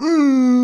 음.